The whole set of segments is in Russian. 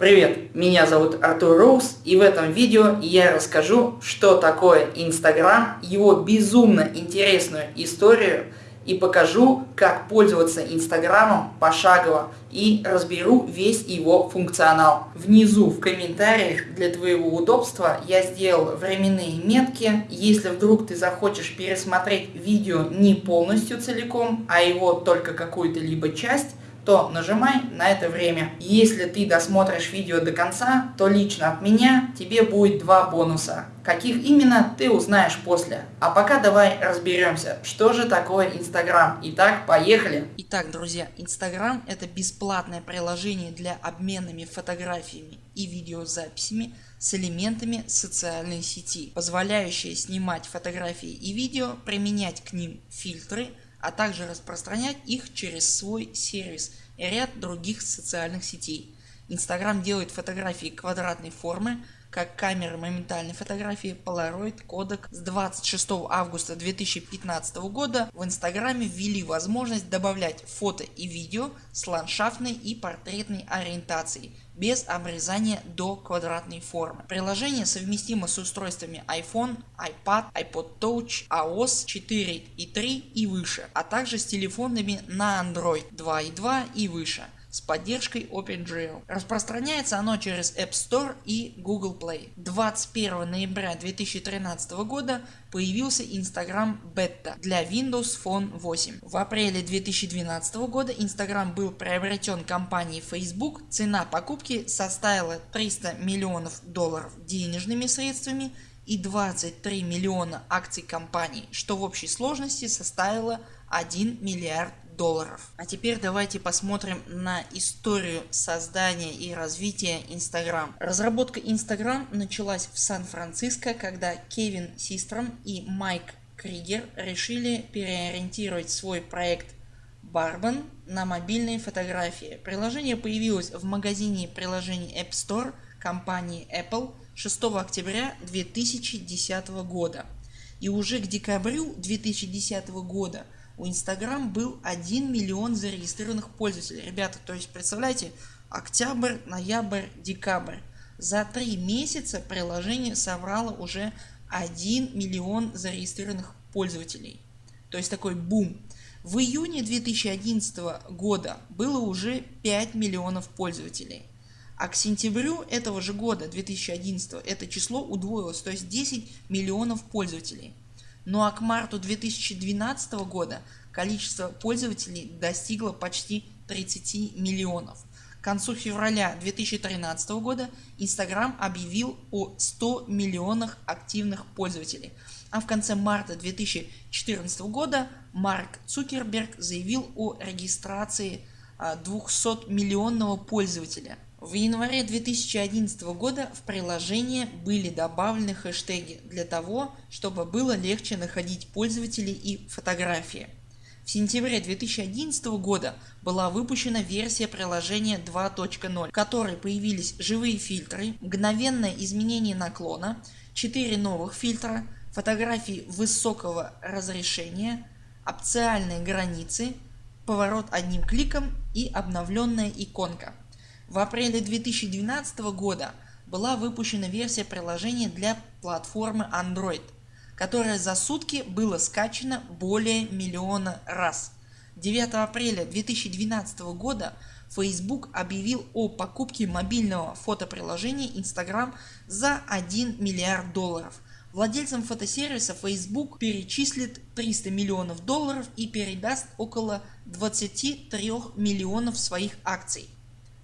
Привет, меня зовут Артур Роуз и в этом видео я расскажу, что такое Инстаграм, его безумно интересную историю и покажу, как пользоваться Инстаграмом пошагово и разберу весь его функционал. Внизу в комментариях для твоего удобства я сделал временные метки. Если вдруг ты захочешь пересмотреть видео не полностью целиком, а его только какую-то либо часть, то нажимай на это время. Если ты досмотришь видео до конца, то лично от меня тебе будет два бонуса. Каких именно, ты узнаешь после. А пока давай разберемся, что же такое Инстаграм. Итак, поехали. Итак, друзья, Инстаграм это бесплатное приложение для обменами фотографиями и видеозаписями с элементами социальной сети, позволяющее снимать фотографии и видео, применять к ним фильтры, а также распространять их через свой сервис и ряд других социальных сетей. Инстаграм делает фотографии квадратной формы, как камеры моментальной фотографии Polaroid Kodak. С 26 августа 2015 года в Инстаграме ввели возможность добавлять фото и видео с ландшафтной и портретной ориентацией без обрезания до квадратной формы. Приложение совместимо с устройствами iPhone, iPad, iPod Touch, iOS 4 и 3 и выше, а также с телефонами на Android 2.2 и выше с поддержкой OpenGL. Распространяется оно через App Store и Google Play. 21 ноября 2013 года появился Instagram Beta для Windows Phone 8. В апреле 2012 года Instagram был приобретен компанией Facebook. Цена покупки составила 300 миллионов долларов денежными средствами и 23 миллиона акций компании, что в общей сложности составило 1 миллиард долларов. А теперь давайте посмотрим на историю создания и развития Instagram. Разработка Instagram началась в Сан-Франциско, когда Кевин Систром и Майк Кригер решили переориентировать свой проект Barban на мобильные фотографии. Приложение появилось в магазине приложений App Store компании Apple 6 октября 2010 года. И уже к декабрю 2010 года у Instagram был 1 миллион зарегистрированных пользователей. Ребята, то есть представляете, октябрь, ноябрь, декабрь. За три месяца приложение собрало уже 1 миллион зарегистрированных пользователей. То есть такой бум. В июне 2011 года было уже 5 миллионов пользователей. А к сентябрю этого же года 2011 это число удвоилось, то есть 10 миллионов пользователей. Ну а к марту 2012 года количество пользователей достигло почти 30 миллионов. К концу февраля 2013 года Instagram объявил о 100 миллионах активных пользователей. А в конце марта 2014 года Марк Цукерберг заявил о регистрации 200 а, миллионного пользователя в январе 2011 года в приложение были добавлены хэштеги для того, чтобы было легче находить пользователей и фотографии. В сентябре 2011 года была выпущена версия приложения 2.0, в которой появились живые фильтры, мгновенное изменение наклона, 4 новых фильтра, фотографии высокого разрешения, опциальные границы, поворот одним кликом и обновленная иконка. В апреле 2012 года была выпущена версия приложения для платформы Android, которая за сутки было скачано более миллиона раз. 9 апреля 2012 года Facebook объявил о покупке мобильного фотоприложения Instagram за 1 миллиард долларов. Владельцам фотосервиса Facebook перечислит 300 миллионов долларов и передаст около 23 миллионов своих акций.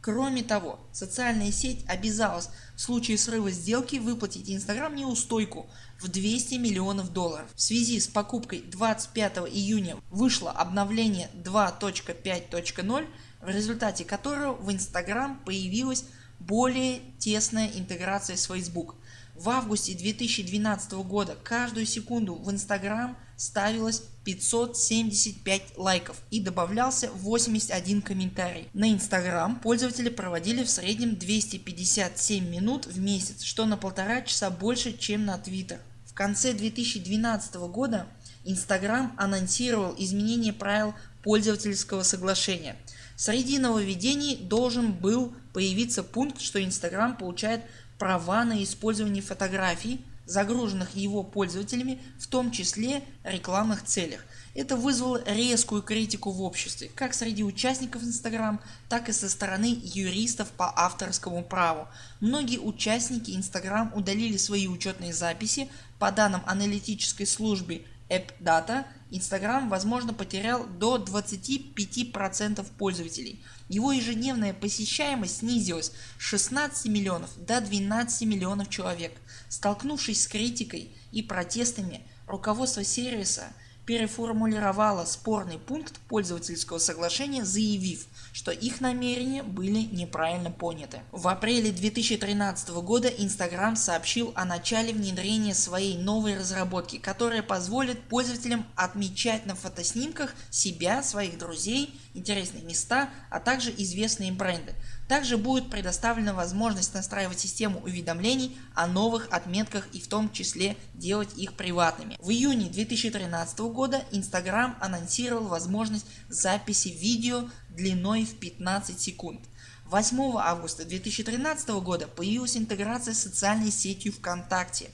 Кроме того, социальная сеть обязалась в случае срыва сделки выплатить Instagram неустойку в 200 миллионов долларов. В связи с покупкой 25 июня вышло обновление 2.5.0, в результате которого в Instagram появилась более тесная интеграция с Facebook. В августе 2012 года каждую секунду в Instagram ставилось 575 лайков и добавлялся 81 комментарий. На Instagram пользователи проводили в среднем 257 минут в месяц, что на полтора часа больше чем на Twitter. В конце 2012 года Instagram анонсировал изменение правил пользовательского соглашения. Среди нововведений должен был появиться пункт, что Instagram получает права на использование фотографий, загруженных его пользователями, в том числе рекламных целях. Это вызвало резкую критику в обществе, как среди участников Instagram, так и со стороны юристов по авторскому праву. Многие участники Instagram удалили свои учетные записи. По данным аналитической службы AppData, Instagram возможно потерял до 25% пользователей. Его ежедневная посещаемость снизилась с 16 миллионов до 12 миллионов человек. Столкнувшись с критикой и протестами, руководство сервиса переформулировала спорный пункт пользовательского соглашения, заявив, что их намерения были неправильно поняты. В апреле 2013 года Instagram сообщил о начале внедрения своей новой разработки, которая позволит пользователям отмечать на фотоснимках себя, своих друзей, интересные места, а также известные бренды. Также будет предоставлена возможность настраивать систему уведомлений о новых отметках и в том числе делать их приватными. В июне 2013 года Instagram анонсировал возможность записи видео длиной в 15 секунд. 8 августа 2013 года появилась интеграция с социальной сетью ВКонтакте.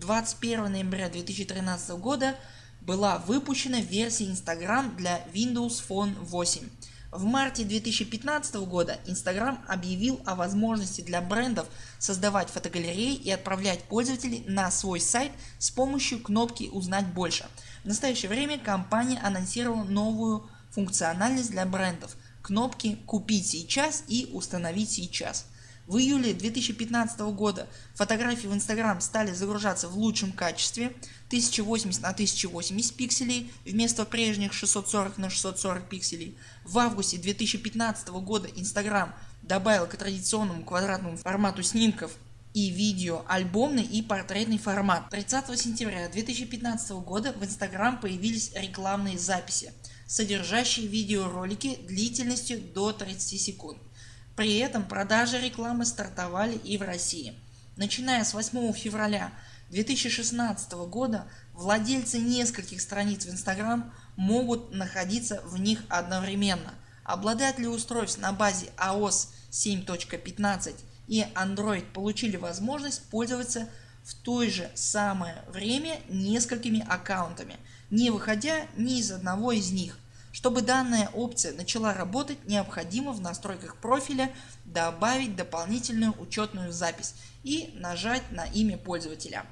21 ноября 2013 года была выпущена версия Instagram для Windows Phone 8. В марте 2015 года Instagram объявил о возможности для брендов создавать фотогалереи и отправлять пользователей на свой сайт с помощью кнопки «Узнать больше». В настоящее время компания анонсировала новую функциональность для брендов – кнопки «Купить сейчас» и «Установить сейчас». В июле 2015 года фотографии в Instagram стали загружаться в лучшем качестве 1080 на 1080 пикселей вместо прежних 640 на 640 пикселей. В августе 2015 года Instagram добавил к традиционному квадратному формату снимков и видео альбомный и портретный формат. 30 сентября 2015 года в Instagram появились рекламные записи, содержащие видеоролики длительностью до 30 секунд. При этом продажи рекламы стартовали и в России. Начиная с 8 февраля 2016 года владельцы нескольких страниц в Instagram могут находиться в них одновременно. Обладатели устройств на базе iOS 7.15 и Android получили возможность пользоваться в то же самое время несколькими аккаунтами, не выходя ни из одного из них. Чтобы данная опция начала работать, необходимо в настройках профиля добавить дополнительную учетную запись и нажать на имя пользователя.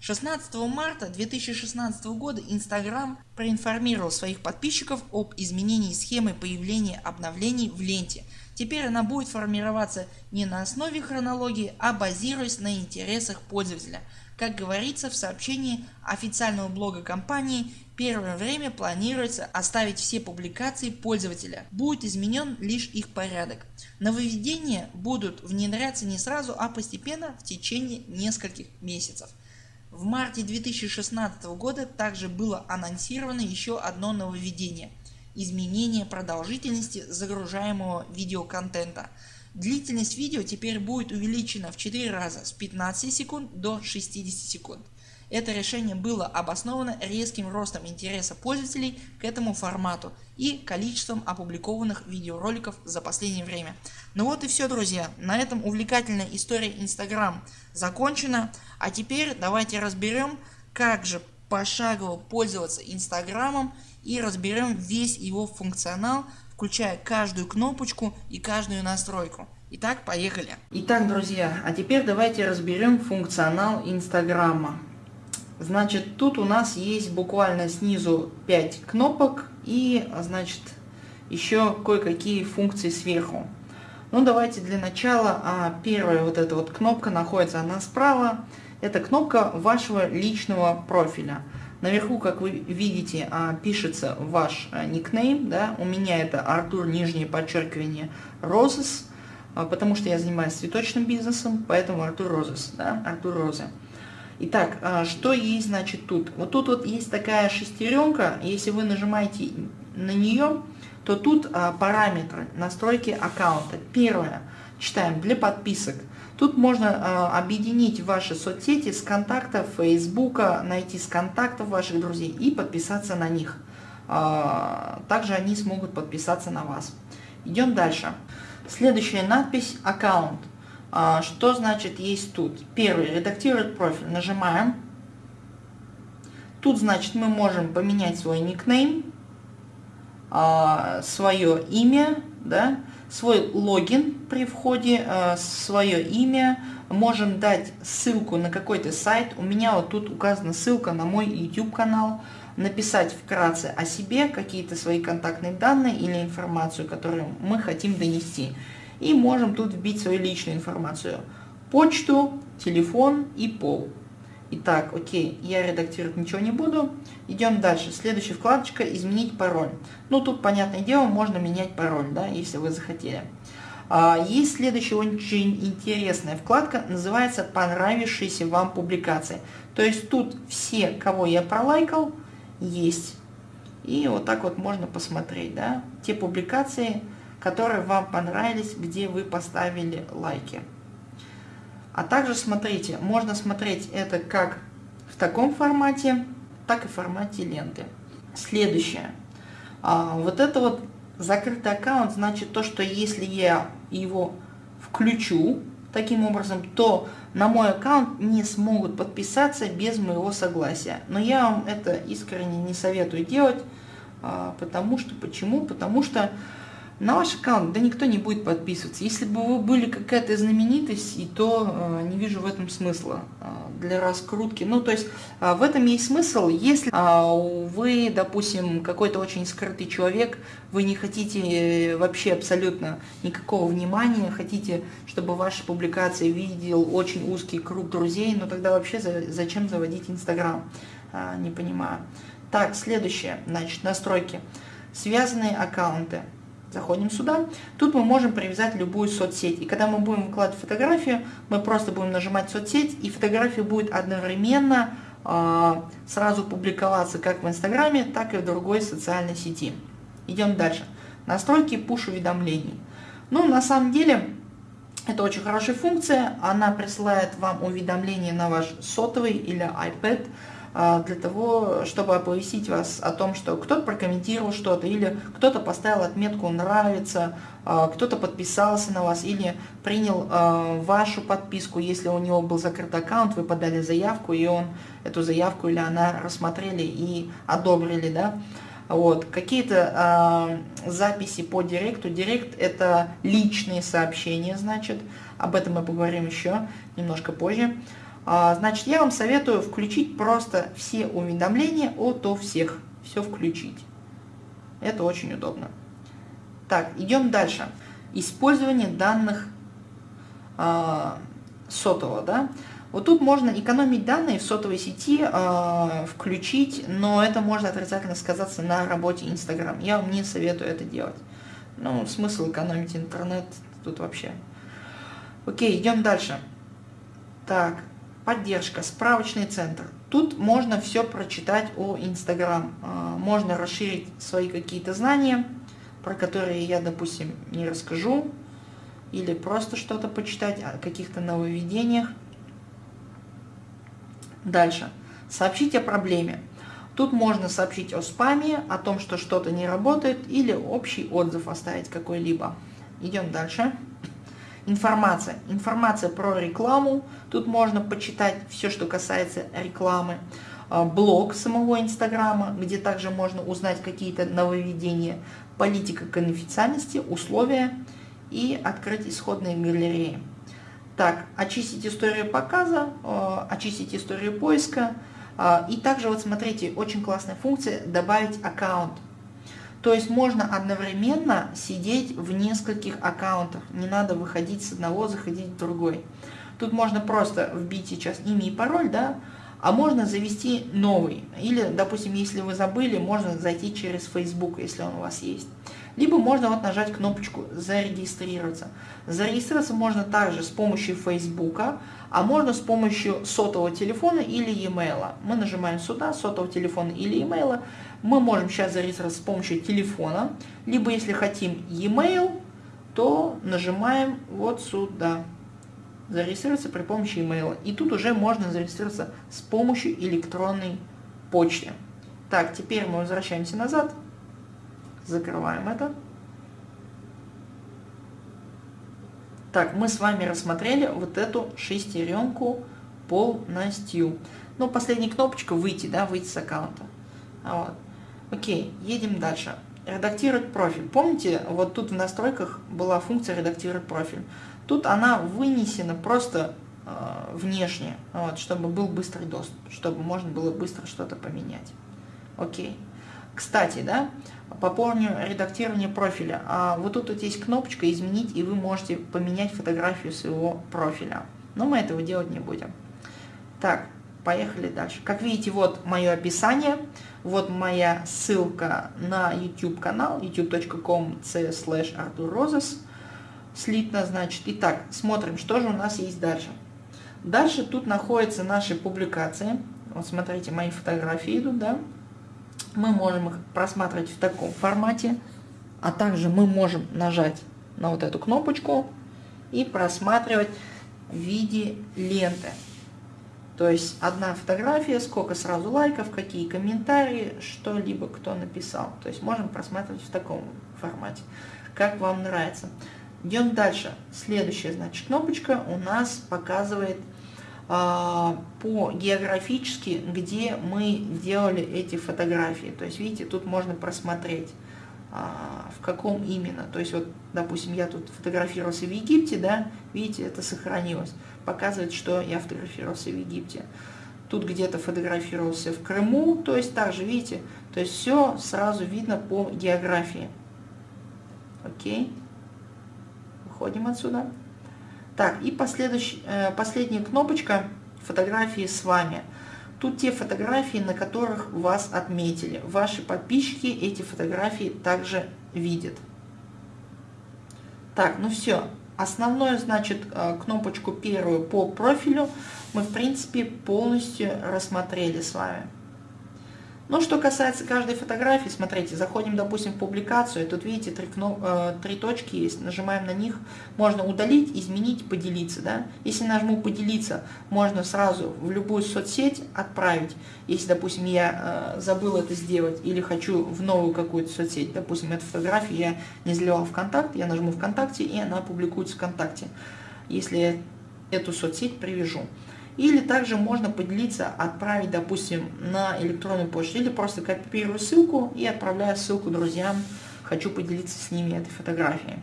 16 марта 2016 года Instagram проинформировал своих подписчиков об изменении схемы появления обновлений в ленте. Теперь она будет формироваться не на основе хронологии, а базируясь на интересах пользователя. Как говорится в сообщении официального блога компании, первое время планируется оставить все публикации пользователя, будет изменен лишь их порядок. Нововведения будут внедряться не сразу, а постепенно в течение нескольких месяцев. В марте 2016 года также было анонсировано еще одно нововведение – изменение продолжительности загружаемого видеоконтента. Длительность видео теперь будет увеличена в 4 раза с 15 секунд до 60 секунд. Это решение было обосновано резким ростом интереса пользователей к этому формату и количеством опубликованных видеороликов за последнее время. Ну вот и все друзья, на этом увлекательная история Instagram закончена, а теперь давайте разберем как же пошагово пользоваться Инстаграмом и разберем весь его функционал, включая каждую кнопочку и каждую настройку. Итак, поехали. Итак, друзья, а теперь давайте разберем функционал Инстаграма. Значит, тут у нас есть буквально снизу 5 кнопок и, значит, еще кое-какие функции сверху. Ну, давайте для начала, а, первая вот эта вот кнопка находится она справа. Это кнопка вашего личного профиля. Наверху, как вы видите, а, пишется ваш а, никнейм, да, у меня это Артур, нижнее подчеркивание, Розес, а, потому что я занимаюсь цветочным бизнесом, поэтому Артур Розес, да, Артур Роза. Итак, что есть значит тут? Вот тут вот есть такая шестеренка, если вы нажимаете на нее, то тут параметры настройки аккаунта. Первое, читаем, для подписок. Тут можно а, объединить ваши соцсети с контактов Фейсбука, найти с контактов ваших друзей и подписаться на них. Также они смогут подписаться на вас. Идем дальше. Следующая надпись «Аккаунт». А, что значит есть тут? Первый. Редактировать профиль. Нажимаем. Тут, значит, мы можем поменять свой никнейм, свое имя, да, свой логин при входе, а, свое имя, можем дать ссылку на какой-то сайт. У меня вот тут указана ссылка на мой YouTube канал. Написать вкратце о себе, какие-то свои контактные данные или информацию, которую мы хотим донести. И можем тут вбить свою личную информацию. Почту, телефон и пол. Итак, окей, я редактировать ничего не буду. Идем дальше. Следующая вкладочка «Изменить пароль». Ну, тут, понятное дело, можно менять пароль, да, если вы захотели. А, есть следующая очень интересная вкладка, называется «Понравившиеся вам публикации». То есть тут все, кого я пролайкал, есть. И вот так вот можно посмотреть, да, те публикации, которые вам понравились, где вы поставили лайки. А также смотрите, можно смотреть это как в таком формате, так и в формате ленты. Следующее. А, вот это вот закрытый аккаунт значит то, что если я его включу таким образом, то на мой аккаунт не смогут подписаться без моего согласия. Но я вам это искренне не советую делать, а, потому что, почему? Потому что на ваш аккаунт, да никто не будет подписываться. Если бы вы были какая-то знаменитость, и то э, не вижу в этом смысла э, для раскрутки. Ну, то есть э, в этом есть смысл, если э, вы, допустим, какой-то очень скрытый человек, вы не хотите э, вообще абсолютно никакого внимания, хотите, чтобы ваши публикации видел очень узкий круг друзей, но тогда вообще за, зачем заводить Инстаграм? Э, не понимаю. Так, следующее, значит, настройки. Связанные аккаунты. Заходим сюда. Тут мы можем привязать любую соцсеть. И когда мы будем выкладывать фотографию, мы просто будем нажимать соцсеть, и фотография будет одновременно э, сразу публиковаться как в Инстаграме, так и в другой социальной сети. Идем дальше. Настройки push-уведомлений. Ну, на самом деле, это очень хорошая функция. Она присылает вам уведомления на ваш сотовый или iPad для того, чтобы оповестить вас о том, что кто-то прокомментировал что-то, или кто-то поставил отметку «нравится», а, кто-то подписался на вас, или принял а, вашу подписку, если у него был закрыт аккаунт, вы подали заявку, и он эту заявку или она рассмотрели и одобрили, да, вот. Какие-то э, записи по директу. Директ это личные сообщения, значит. Об этом мы поговорим еще немножко позже. А, значит, я вам советую включить просто все уведомления от у всех. Все включить. Это очень удобно. Так, идем дальше. Использование данных э, сотового. Да? Вот тут можно экономить данные в сотовой сети, э, включить, но это может отрицательно сказаться на работе Instagram. Я вам не советую это делать. Ну, смысл экономить интернет тут вообще. Окей, идем дальше. Так, Поддержка, справочный центр. Тут можно все прочитать о Инстаграм. А, можно расширить свои какие-то знания, про которые я, допустим, не расскажу. Или просто что-то почитать о каких-то нововведениях. Дальше. Сообщить о проблеме. Тут можно сообщить о спаме, о том, что что-то не работает, или общий отзыв оставить какой-либо. Идем дальше. Информация. Информация про рекламу. Тут можно почитать все, что касается рекламы. А, блог самого Инстаграма, где также можно узнать какие-то нововведения. Политика конфиденциальности, условия и открыть исходные галереи. Так, очистить историю показа, а, очистить историю поиска. А, и также вот смотрите, очень классная функция добавить аккаунт. То есть можно одновременно сидеть в нескольких аккаунтах. Не надо выходить с одного, заходить в другой. Тут можно просто вбить сейчас имя и пароль, да, а можно завести новый. Или, допустим, если вы забыли, можно зайти через Facebook, если он у вас есть. Либо можно вот нажать кнопочку «Зарегистрироваться». Зарегистрироваться можно также с помощью Facebook, а можно с помощью сотового телефона или e-mail. Мы нажимаем сюда, сотового телефона или e-mail. Мы можем сейчас зарегистрироваться с помощью телефона, либо если хотим e-mail, то нажимаем вот сюда. Зарегистрироваться при помощи e-mail. И тут уже можно зарегистрироваться с помощью электронной почты. Так, теперь мы возвращаемся назад. Закрываем это. Так, мы с вами рассмотрели вот эту шестеренку полностью. Ну, последняя кнопочка выйти, да, выйти с аккаунта. А вот. Окей, едем дальше. Редактировать профиль. Помните, вот тут в настройках была функция редактировать профиль. Тут она вынесена просто э, внешне, вот, чтобы был быстрый доступ, чтобы можно было быстро что-то поменять. Окей. Кстати, да, по поводу редактирования профиля. А вот тут вот есть кнопочка «Изменить», и вы можете поменять фотографию своего профиля. Но мы этого делать не будем. Так, поехали дальше. Как видите, вот мое описание, вот моя ссылка на YouTube канал, youtube.com slash arturrozes, слитно, значит. Итак, смотрим, что же у нас есть дальше. Дальше тут находятся наши публикации. Вот смотрите, мои фотографии идут, да. Мы можем их просматривать в таком формате, а также мы можем нажать на вот эту кнопочку и просматривать в виде ленты. То есть одна фотография, сколько сразу лайков, какие комментарии, что-либо кто написал. То есть можем просматривать в таком формате, как вам нравится. Идем дальше. Следующая, значит, кнопочка у нас показывает по географически, где мы делали эти фотографии. То есть, видите, тут можно просмотреть, а, в каком именно. То есть, вот, допустим, я тут фотографировался в Египте, да, видите, это сохранилось показывает, что я фотографировался в Египте. Тут где-то фотографировался в Крыму, то есть также, видите, то есть все сразу видно по географии. Окей. Выходим отсюда. Так, и последующий, э, последняя кнопочка фотографии с вами. Тут те фотографии, на которых вас отметили. Ваши подписчики эти фотографии также видят. Так, ну все, Основную, значит, э, кнопочку первую по профилю мы, в принципе, полностью рассмотрели с вами. Ну, что касается каждой фотографии, смотрите, заходим, допустим, в публикацию, тут видите, три, кноп... э, три точки есть, нажимаем на них, можно удалить, изменить, поделиться, да. Если нажму поделиться, можно сразу в любую соцсеть отправить, если, допустим, я э, забыл это сделать или хочу в новую какую-то соцсеть, допустим, эту фотографию я не заливал ВКонтакте, я нажму ВКонтакте, и она публикуется ВКонтакте, если я эту соцсеть привяжу. Или также можно поделиться, отправить, допустим, на электронную почту. Или просто копирую ссылку и отправляю ссылку друзьям. Хочу поделиться с ними этой фотографией.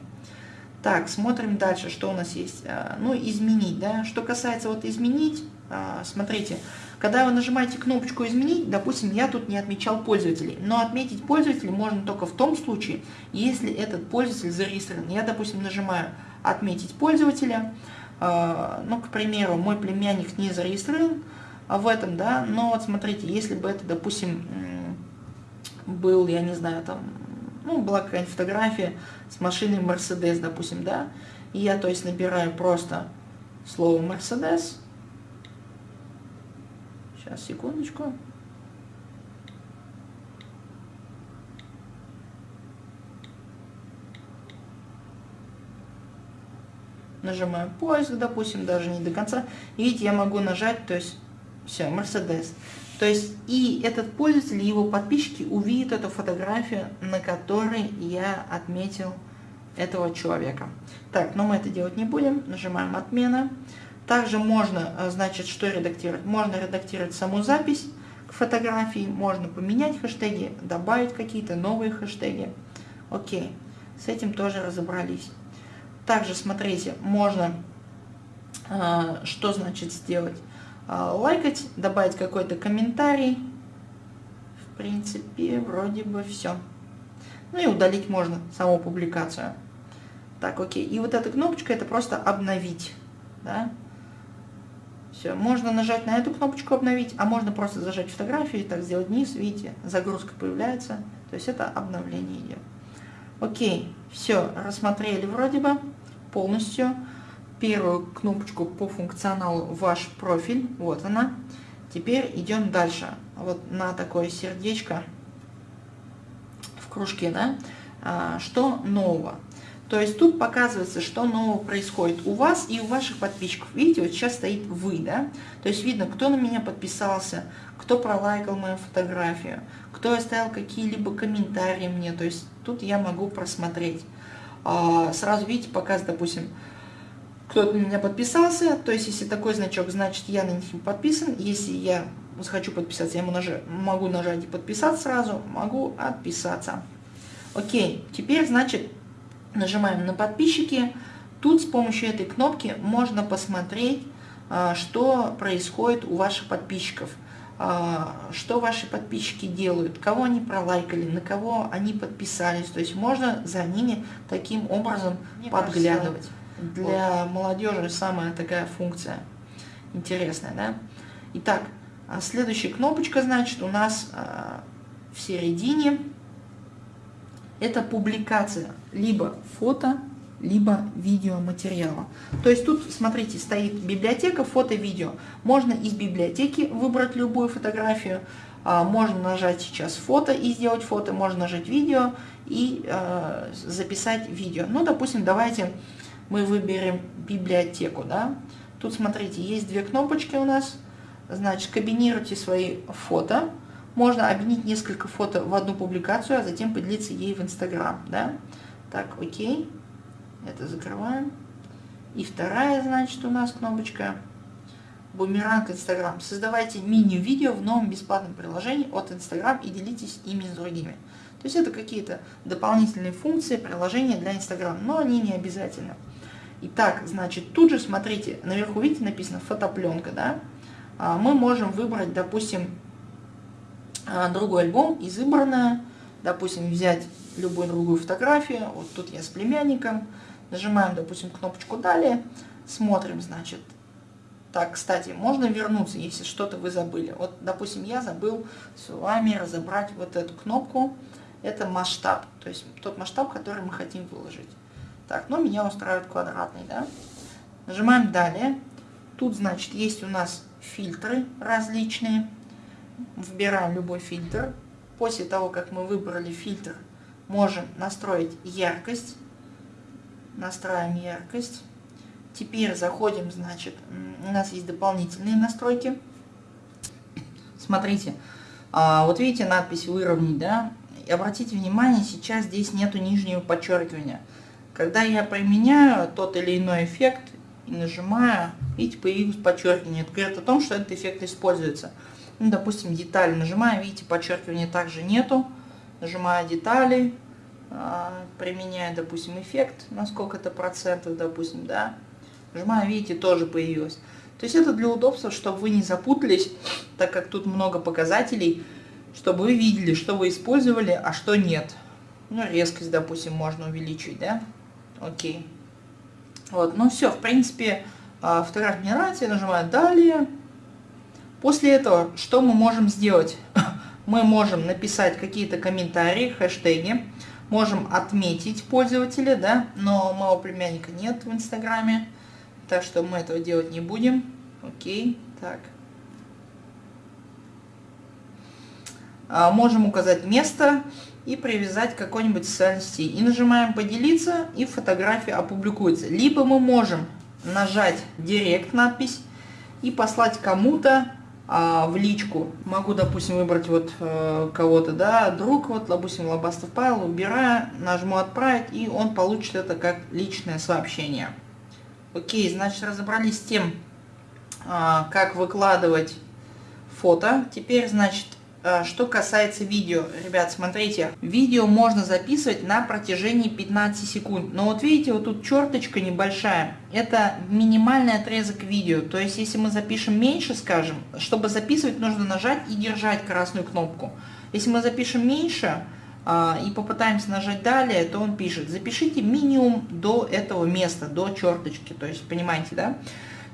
Так, смотрим дальше, что у нас есть. А, ну, изменить, да. Что касается вот изменить, а, смотрите, когда вы нажимаете кнопочку «Изменить», допустим, я тут не отмечал пользователей, но отметить пользователя можно только в том случае, если этот пользователь зарегистрирован. Я, допустим, нажимаю «Отметить пользователя», ну, к примеру, мой племянник не зарегистрирован в этом, да, но вот смотрите, если бы это, допустим, был, я не знаю, там, ну, была какая-нибудь фотография с машиной Mercedes, допустим, да, и я, то есть, набираю просто слово Mercedes, сейчас, секундочку, нажимаю поиск, допустим, даже не до конца. видите, я могу нажать, то есть все, Mercedes. То есть и этот пользователь, его подписчики увидят эту фотографию, на которой я отметил этого человека. Так, но мы это делать не будем. Нажимаем отмена. Также можно, э, значит, что редактировать? Можно редактировать саму запись к фотографии, можно поменять хэштеги, добавить какие-то новые хэштеги. Окей, с этим тоже разобрались. Также, смотрите, можно, а, что значит сделать? А, лайкать, добавить какой-то комментарий. В принципе, вроде бы все. Ну и удалить можно саму публикацию. Так, окей. И вот эта кнопочка, это просто обновить. Да? Все, можно нажать на эту кнопочку обновить, а можно просто зажать фотографию и так сделать вниз, видите, загрузка появляется. То есть это обновление идет. Окей, все, рассмотрели вроде бы полностью первую кнопочку по функционалу ваш профиль, вот она. Теперь идем дальше. Вот на такое сердечко в кружке, да, а, что нового. То есть тут показывается, что нового происходит у вас и у ваших подписчиков. Видите, вот сейчас стоит вы, да? То есть видно, кто на меня подписался, кто пролайкал мою фотографию, кто оставил какие-либо комментарии мне. То есть тут я могу просмотреть. А, сразу видите, показ, допустим, кто-то на меня подписался, то есть если такой значок, значит я на них подписан, если я захочу подписаться, я могу нажать и подписаться сразу, могу отписаться. Окей, теперь, значит, нажимаем на подписчики. Тут с помощью этой кнопки можно посмотреть, а, что происходит у ваших подписчиков. А, что ваши подписчики делают, кого они пролайкали, на кого они подписались. То есть можно за ними таким образом Мне подглядывать. Для вот. молодежи самая такая функция интересная. Да? Итак, а следующая кнопочка, значит, у нас в середине это публикация либо фото, либо видеоматериала. То есть тут, смотрите, стоит библиотека фото-видео. Можно из библиотеки выбрать любую фотографию, а, можно нажать сейчас фото и сделать фото, можно нажать видео и э, записать видео. Ну, допустим, давайте мы выберем библиотеку, да. Тут, смотрите, есть две кнопочки у нас. Значит, комбинируйте свои фото, можно объединить несколько фото в одну публикацию, а затем поделиться ей в Инстаграм. Да? Так, окей. Это закрываем. И вторая, значит, у нас кнопочка Бумеранг Инстаграм. Создавайте мини-видео в новом бесплатном приложении от Инстаграм и делитесь ими с другими. То есть это какие-то дополнительные функции приложения для Инстаграм, но они не обязательны. Итак, значит, тут же смотрите, наверху видите написано фотопленка, да? А мы можем выбрать, допустим, другой альбом из избранное, допустим, взять любую другую фотографию, вот тут я с племянником, нажимаем, допустим, кнопочку «Далее», смотрим, значит, так, кстати, можно вернуться, если что-то вы забыли. Вот, допустим, я забыл с вами разобрать вот эту кнопку, это масштаб, то есть тот масштаб, который мы хотим выложить. Так, ну меня устраивает квадратный, да. Нажимаем «Далее». Тут, значит, есть у нас фильтры различные выбираем любой фильтр. После того, как мы выбрали фильтр, можем настроить яркость. Настраиваем яркость. Теперь заходим, значит, у нас есть дополнительные настройки. Смотрите, а, вот видите надпись выровнять, да? И обратите внимание, сейчас здесь нету нижнего подчеркивания. Когда я применяю тот или иной эффект и нажимаю, видите, появилось подчеркивание. Это говорит о том, что этот эффект используется. Ну, допустим, детали нажимаю, видите, подчеркивания также нету. Нажимаю детали, а, применяю, допустим, эффект на сколько-то процентов, допустим, да. Нажимаю, видите, тоже появилось. То есть это для удобства, чтобы вы не запутались, так как тут много показателей, чтобы вы видели, что вы использовали, а что нет. Ну, резкость, допустим, можно увеличить, да? Окей. Вот, ну все, в принципе, а, нравится, я нажимаю «Далее». После этого что мы можем сделать? Мы можем написать какие-то комментарии, хэштеги, можем отметить пользователя, да, но моего племянника нет в Инстаграме, так что мы этого делать не будем. Окей, так. А, можем указать место и привязать какой-нибудь социальной. И нажимаем «Поделиться», и фотография опубликуется. Либо мы можем нажать «Директ» надпись и послать кому-то в личку. Могу, допустим, выбрать вот э, кого-то, да, друг, вот, допустим, Лобастов Павел, убираю, нажму отправить, и он получит это как личное сообщение. Окей, значит, разобрались с тем, э, как выкладывать фото. Теперь, значит, что касается видео, ребят, смотрите, видео можно записывать на протяжении 15 секунд. Но вот видите, вот тут черточка небольшая. Это минимальный отрезок видео. То есть, если мы запишем меньше, скажем, чтобы записывать, нужно нажать и держать красную кнопку. Если мы запишем меньше а, и попытаемся нажать далее, то он пишет, запишите минимум до этого места, до черточки. То есть, понимаете, да?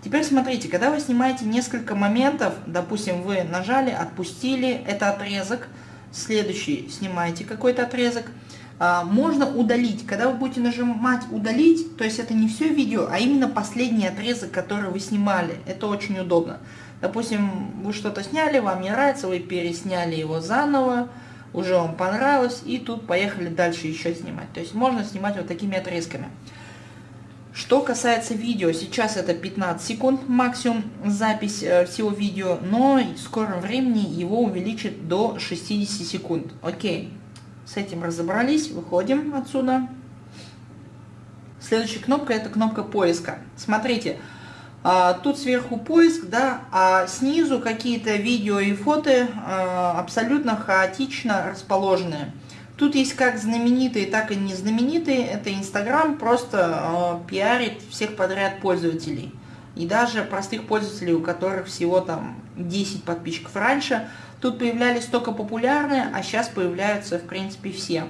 Теперь смотрите, когда вы снимаете несколько моментов, допустим, вы нажали, отпустили, это отрезок, следующий снимаете какой-то отрезок, а, можно удалить. Когда вы будете нажимать удалить, то есть это не все видео, а именно последний отрезок, который вы снимали. Это очень удобно. Допустим, вы что-то сняли, вам не нравится, вы пересняли его заново, уже вам понравилось, и тут поехали дальше еще снимать. То есть можно снимать вот такими отрезками. Что касается видео, сейчас это 15 секунд максимум запись э, всего видео, но в скором времени его увеличат до 60 секунд. Окей, с этим разобрались, выходим отсюда. Следующая кнопка это кнопка поиска. Смотрите, а, тут сверху поиск, да, а снизу какие-то видео и фото а, абсолютно хаотично расположенные. Тут есть как знаменитые, так и не знаменитые. Это Инстаграм просто э, пиарит всех подряд пользователей. И даже простых пользователей, у которых всего там 10 подписчиков раньше, тут появлялись только популярные, а сейчас появляются в принципе все.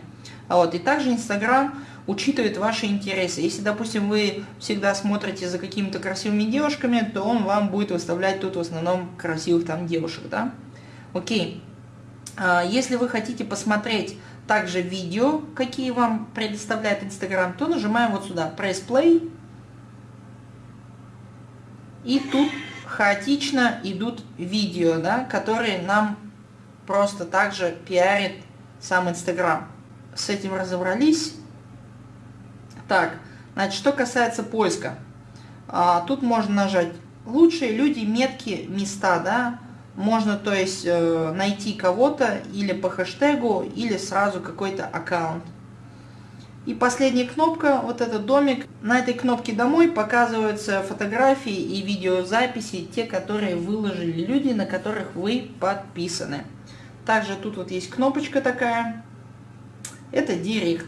Вот. И также Инстаграм учитывает ваши интересы. Если, допустим, вы всегда смотрите за какими-то красивыми девушками, то он вам будет выставлять тут в основном красивых там девушек, да? Окей. А, если вы хотите посмотреть также видео, какие вам предоставляет Инстаграм, то нажимаем вот сюда Press Play. И тут хаотично идут видео, да, которые нам просто также пиарит сам Инстаграм. С этим разобрались. Так, значит, что касается поиска. А, тут можно нажать лучшие люди, метки, места, да, можно, то есть, э, найти кого-то или по хэштегу, или сразу какой-то аккаунт. И последняя кнопка, вот этот домик. На этой кнопке «Домой» показываются фотографии и видеозаписи, те, которые выложили люди, на которых вы подписаны. Также тут вот есть кнопочка такая. Это «Директ».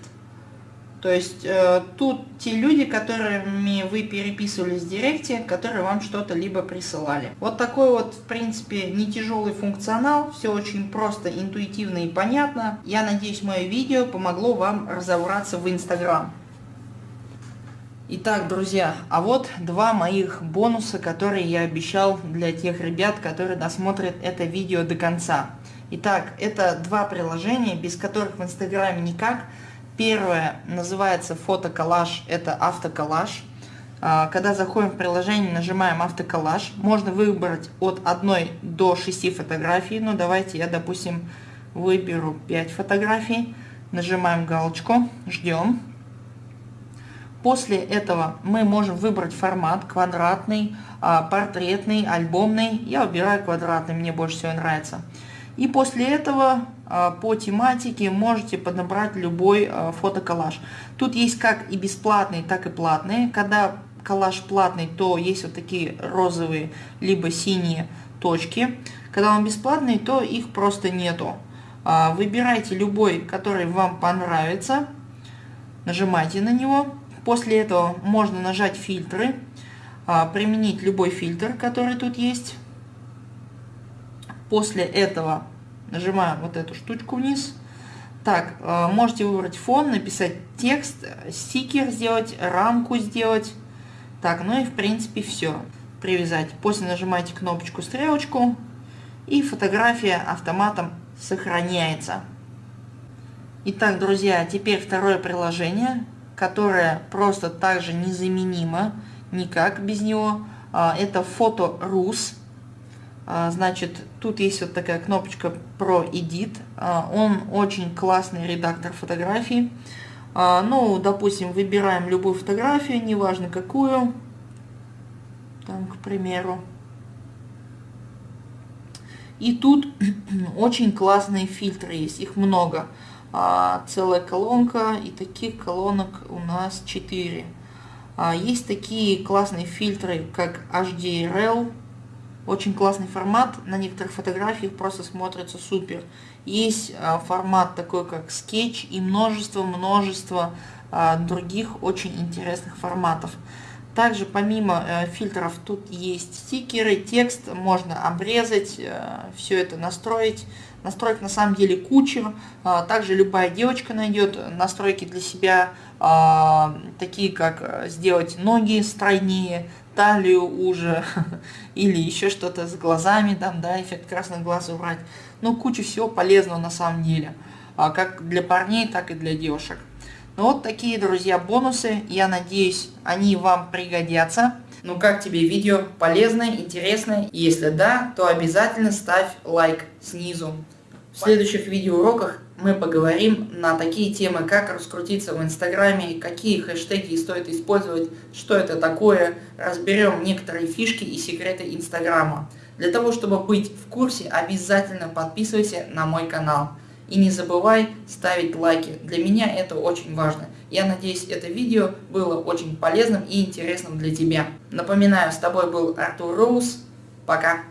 То есть э, тут те люди, которыми вы переписывались в директе, которые вам что-то либо присылали. Вот такой вот, в принципе, не тяжелый функционал, все очень просто, интуитивно и понятно. Я надеюсь, мое видео помогло вам разобраться в Инстаграм. Итак, друзья, а вот два моих бонуса, которые я обещал для тех ребят, которые досмотрят это видео до конца. Итак, это два приложения, без которых в Инстаграме никак. Первое называется фотоколлаж, это автоколлаж. А, когда заходим в приложение, нажимаем автоколлаж, можно выбрать от 1 до 6 фотографий. Ну давайте я, допустим, выберу 5 фотографий. Нажимаем галочку, ждем. После этого мы можем выбрать формат квадратный, а, портретный, альбомный. Я выбираю квадратный, мне больше всего нравится. И после этого а, по тематике можете подобрать любой а, фотоколлаж. Тут есть как и бесплатные, так и платные. Когда коллаж платный, то есть вот такие розовые, либо синие точки. Когда он бесплатный, то их просто нету. А, выбирайте любой, который вам понравится. Нажимайте на него. После этого можно нажать фильтры. Применить любой фильтр, который тут есть. После этого нажимаем вот эту штучку вниз. Так, э, можете выбрать фон, написать текст, стикер сделать, рамку сделать. Так, ну и в принципе все. Привязать. После нажимаете кнопочку стрелочку и фотография автоматом сохраняется. Итак, друзья, теперь второе приложение, которое просто также незаменимо, никак без него. А, это фото Рус. А, значит, тут есть вот такая кнопочка Pro Edit. А, он очень классный редактор фотографий. А, ну, допустим, выбираем любую фотографию, неважно какую. Там, к примеру. И тут очень классные фильтры есть, их много. Целая колонка, и таких колонок у нас 4. Есть такие классные фильтры, как HDRL, очень классный формат, на некоторых фотографиях просто смотрится супер. Есть а, формат такой, как скетч и множество-множество а, других очень интересных форматов. Также помимо э, фильтров тут есть стикеры, текст, можно обрезать, э, все это настроить. Настроек на самом деле куча. А, также любая девочка найдет настройки для себя, такие как э, сделать ноги стройнее, талию уже, или еще что-то с глазами, там, да, эффект красных глаз убрать. Ну, куча всего полезного на самом деле, а, как для парней, так и для девушек. Ну вот такие, друзья, бонусы. Я надеюсь, они вам пригодятся. Ну как тебе видео? Полезное, интересное? Если да, то обязательно ставь лайк снизу. В следующих видеоуроках мы поговорим на такие темы, как раскрутиться в Инстаграме, какие хэштеги стоит использовать, что это такое, разберем некоторые фишки и секреты Инстаграма. Для того, чтобы быть в курсе, обязательно подписывайся на мой канал. И не забывай ставить лайки, для меня это очень важно. Я надеюсь это видео было очень полезным и интересным для тебя. Напоминаю, с тобой был Артур Роуз, пока.